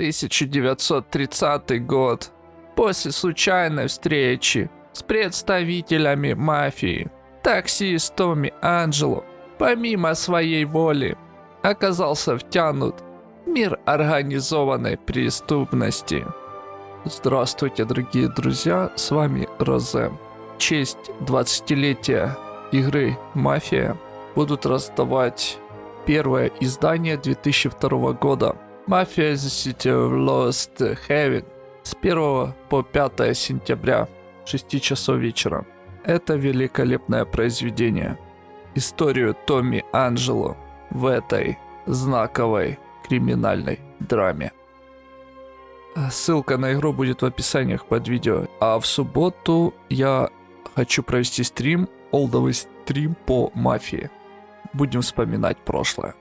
1930 год. После случайной встречи с представителями мафии, таксист Томми Анджело, помимо своей воли, оказался втянут в мир организованной преступности. Здравствуйте, дорогие друзья, с вами Розе. В честь 20-летия игры «Мафия» будут раздавать первое издание 2002 года «Мафия City of Lost Heaven» с 1 по 5 сентября 6 часов вечера. Это великолепное произведение. Историю Томми Анджело в этой знаковой криминальной драме. Ссылка на игру будет в описаниях под видео. А в субботу я хочу провести стрим, олдовый стрим по мафии. Будем вспоминать прошлое.